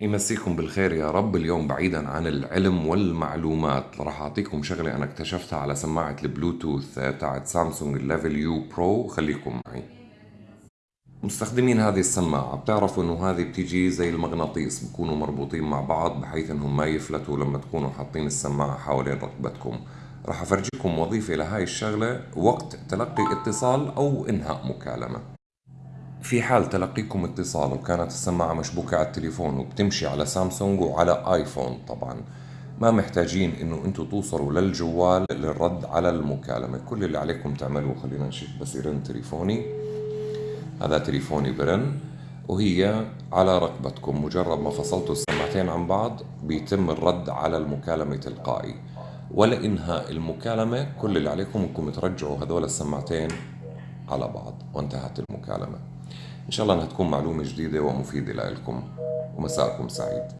يمسيكم بالخير يا رب. اليوم بعيدا عن العلم والمعلومات. راح أعطيكم شغلة أنا اكتشفتها على سماعة البلوتوث تاعت سامسونج الليفل يو برو خليكم معي. مستخدمين هذه السماعة. بتعرفوا إنه هذه بتيجي زي المغناطيس. بكونوا مربوطين مع بعض بحيث إنهم ما يفلتوا لما تكونوا حاطين السماعة حوالين رقبتكم. راح أفرجيكم وظيفة لهاي الشغلة. وقت تلقي اتصال أو إنهاء مكالمة. في حال تلقيكم اتصال وكانت السماعة مشبوكة على التليفون وبتمشي على سامسونج وعلى آيفون طبعا ما محتاجين إنه أنتم توصلوا للجوال للرد على المكالمة. كل اللي عليكم تعملوه خلينا نشوف بس يرن تليفوني. هذا تليفوني برن وهي على رقبتكم مجرد ما فصلتوا السماعتين عن بعض بيتم الرد على المكالمة تلقائي. ولا إنهاء المكالمة كل اللي عليكم إنكم ترجعوا هذول السماعتين على بعض وانتهت المكالمة. إن شاء الله أنها تكون معلومة جديدة ومفيدة لكم ومساءكم سعيد.